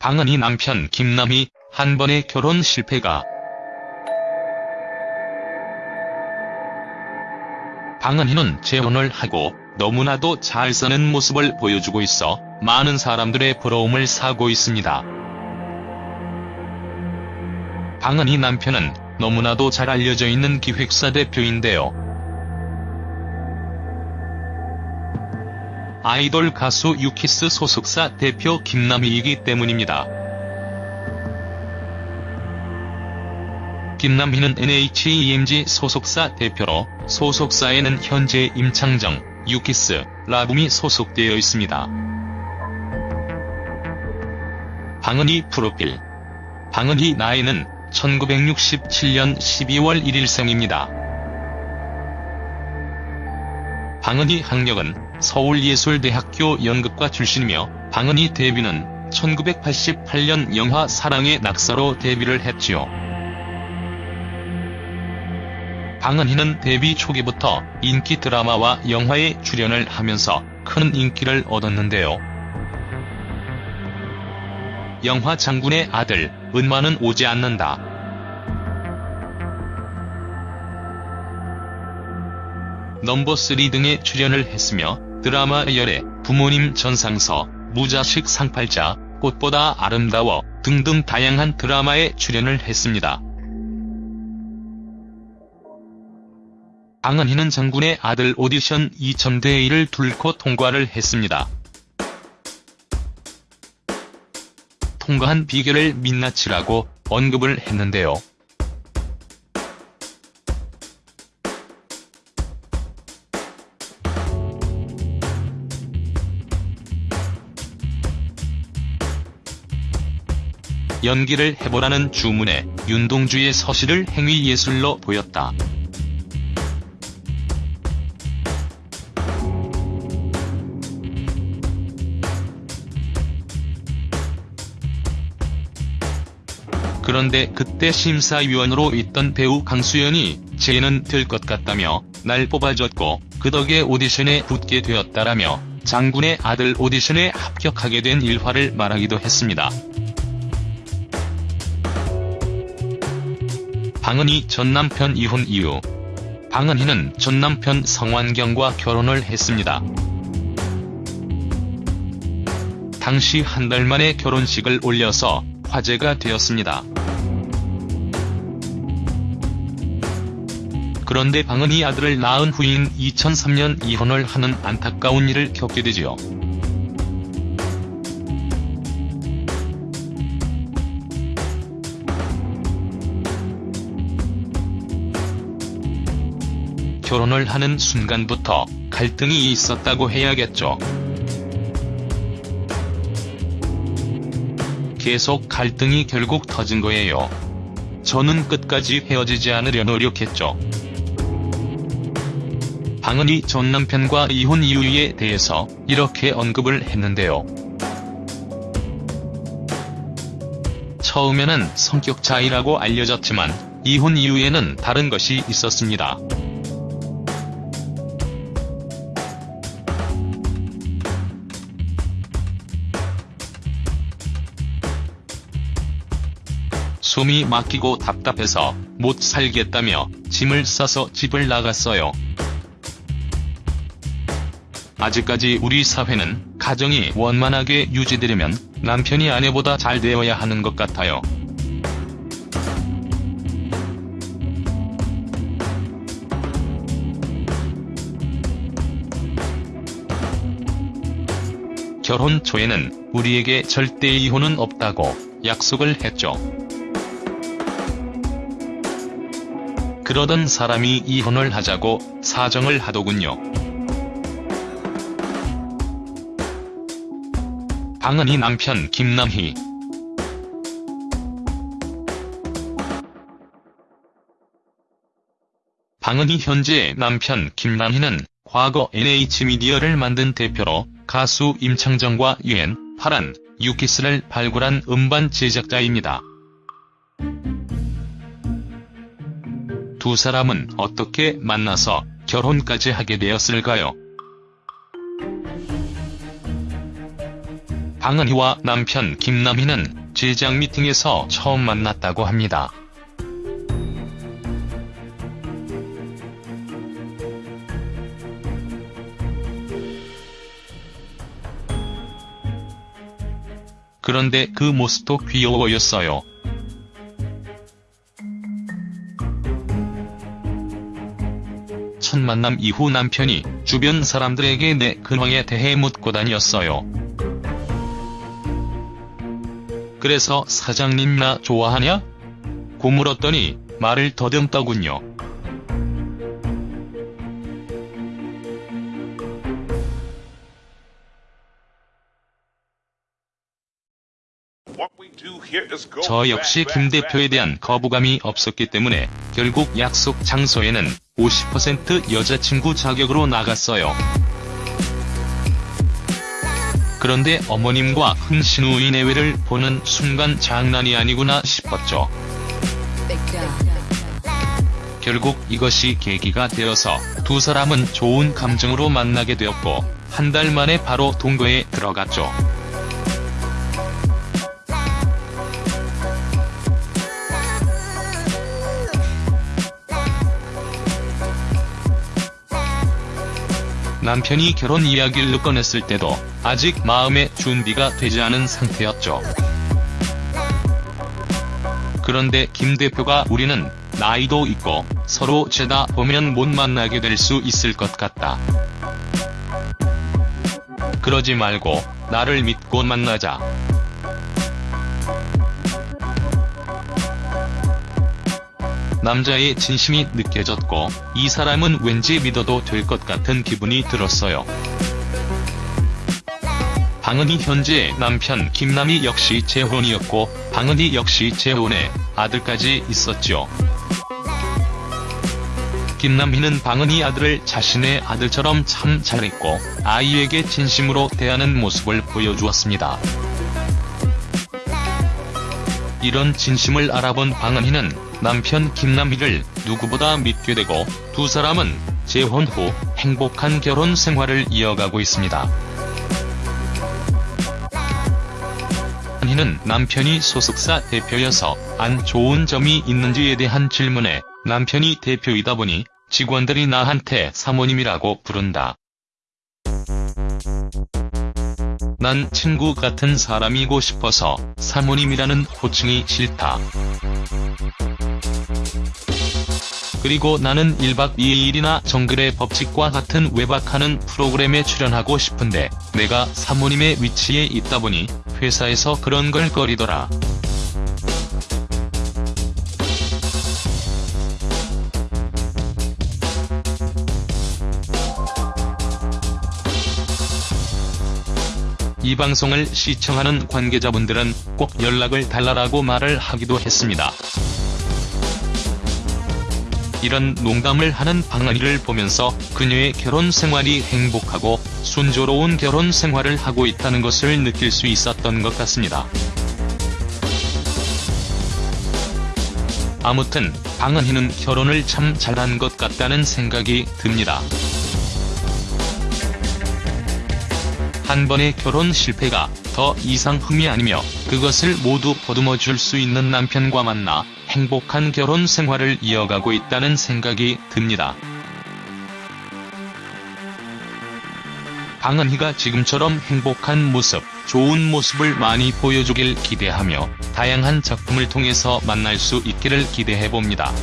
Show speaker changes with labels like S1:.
S1: 방은희 남편 김남희 한 번의 결혼 실패가 방은희는 재혼을 하고 너무나도 잘 사는 모습을 보여주고 있어 많은 사람들의 부러움을 사고 있습니다. 방은희 남편은 너무나도 잘 알려져 있는 기획사 대표인데요. 아이돌 가수 유키스 소속사 대표 김남희이기 때문입니다. 김남희는 NHEMG 소속사 대표로 소속사에는 현재 임창정, 유키스, 라붐이 소속되어 있습니다. 방은희 프로필 방은희 나이는 1967년 12월 1일 생입니다. 방은희 학력은 서울예술대학교 연극과 출신이며 방은희 데뷔는 1988년 영화 사랑의 낙서로 데뷔를 했지요. 방은희는 데뷔 초기부터 인기 드라마와 영화에 출연을 하면서 큰 인기를 얻었는데요. 영화 장군의 아들, 은마는 오지 않는다. 넘버 3 등에 출연을 했으며 드라마 열애, 부모님 전상서, 무자식 상팔자, 꽃보다 아름다워 등등 다양한 드라마에 출연을 했습니다. 방은희는 장군의 아들 오디션 2000대 1을 뚫고 통과를 했습니다. 통과한 비결을 민낯이라고 언급을 했는데요. 연기를 해보라는 주문에 윤동주의 서실을 행위예술로 보였다. 그런데 그때 심사위원으로 있던 배우 강수연이 쟤는 될 것 같다며 날 뽑아줬고 그 덕에 오디션에 붙게 되었다라며 장군의 아들 오디션에 합격하게 된 일화를 말하기도 했습니다. 방은희 전 남편 이혼 이후 방은희는 전 남편 성완경과 결혼을 했습니다. 당시 한 달 만에 결혼식을 올려서 화제가 되었습니다. 그런데 방은희 아들을 낳은 후인 2003년 이혼을 하는 안타까운 일을 겪게 되지요. 결혼을 하는 순간부터 갈등이 있었다고 해야겠죠. 계속 갈등이 결국 터진 거예요. 저는 끝까지 헤어지지 않으려 노력했죠. 방은희 전 남편과 이혼 이유에 대해서 이렇게 언급을 했는데요. 처음에는 성격 차이라고 알려졌지만 이혼 이후에는 다른 것이 있었습니다. 숨이 막히고 답답해서 못 살겠다며 짐을 싸서 집을 나갔어요. 아직까지 우리 사회는 가정이 원만하게 유지되려면 남편이 아내보다 잘 되어야 하는 것 같아요. 결혼 초에는 우리에게 절대 이혼은 없다고 약속을 했죠. 그러던 사람이 이혼을 하자고 사정을 하더군요. 방은희 남편 김남희 방은희 현재 남편 김남희는 과거 NH미디어를 만든 대표로 가수 임창정과 유엔, 파란, 유키스를 발굴한 음반 제작자입니다. 두 사람은 어떻게 만나서 결혼까지 하게 되었을까요? 방은희와 남편 김남희는 제작 미팅에서 처음 만났다고 합니다. 그런데 그 모습도 귀여워였어요. 만남 이후 남편이 주변 사람들에게 내 근황에 대해 묻고 다녔어요. 그래서 사장님 나 좋아하냐? 고 물었더니 말을 더듬더군요. 저 역시 김 대표에 대한 거부감이 없었기 때문에 결국 약속 장소에는 50% 여자친구 자격으로 나갔어요. 그런데 어머님과 흥신우의 내외를 보는 순간 장난이 아니구나 싶었죠. 결국 이것이 계기가 되어서 두 사람은 좋은 감정으로 만나게 되었고 한 달 만에 바로 동거에 들어갔죠. 남편이 결혼 이야기를 꺼냈을 때도 아직 마음의 준비가 되지 않은 상태였죠. 그런데 김 대표가 우리는 나이도 있고 서로 죄다 보면 못 만나게 될 수 있을 것 같다. 그러지 말고 나를 믿고 만나자. 남자의 진심이 느껴졌고 이 사람은 왠지 믿어도 될 것 같은 기분이 들었어요. 방은희 현재 남편 김남희 역시 재혼이었고 방은희 역시 재혼에 아들까지 있었죠. 김남희는 방은희 아들을 자신의 아들처럼 참 잘했고 아이에게 진심으로 대하는 모습을 보여주었습니다. 이런 진심을 알아본 방은희는 남편 김남희를 누구보다 믿게 되고 두 사람은 재혼 후 행복한 결혼 생활을 이어가고 있습니다. 방은희는 남편이 소속사 대표여서 안 좋은 점이 있는지에 대한 질문에 남편이 대표이다 보니 직원들이 나한테 사모님이라고 부른다. 난 친구 같은 사람이고 싶어서 사모님이라는 호칭이 싫다. 그리고 나는 1박 2일이나 정글의 법칙과 같은 외박하는 프로그램에 출연하고 싶은데 내가 사모님의 위치에 있다 보니 회사에서 그런 걸 꺼리더라. 이 방송을 시청하는 관계자분들은 꼭 연락을 달라라고 말을 하기도 했습니다. 이런 농담을 하는 방은희를 보면서 그녀의 결혼 생활이 행복하고 순조로운 결혼 생활을 하고 있다는 것을 느낄 수 있었던 것 같습니다. 아무튼 방은희는 결혼을 참 잘한 것 같다는 생각이 듭니다. 한 번의 결혼 실패가 더 이상 흠이 아니며 그것을 모두 보듬어 줄 수 있는 남편과 만나 행복한 결혼 생활을 이어가고 있다는 생각이 듭니다. 방은희가 지금처럼 행복한 모습, 좋은 모습을 많이 보여주길 기대하며 다양한 작품을 통해서 만날 수 있기를 기대해봅니다.